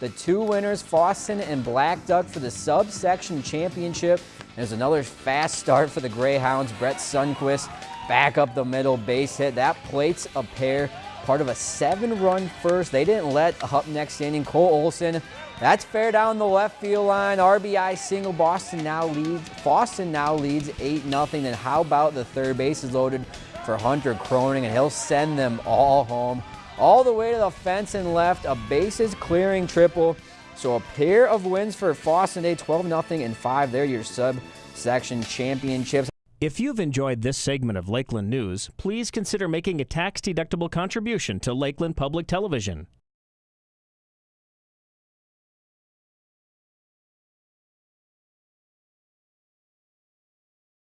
the two winners, Fosston and Black Duck for the subsection championship. There's another fast start for the Greyhounds. Brett Sunquist back up the middle base hit. That plates a pair, part of a seven-run first. They didn't let up next standing Cole Olson. That's fair down the left field line. RBI single. Fosston now leads. Fosston now leads 8-0. And how about the third base is loaded for Hunter Croning, and he'll send them all home all the way to the fence and left. A bases clearing triple. So a pair of wins for Fosston today, 12-0 and 5. They're your subsection championships. If you've enjoyed this segment of Lakeland News, please consider making a tax-deductible contribution to Lakeland Public Television.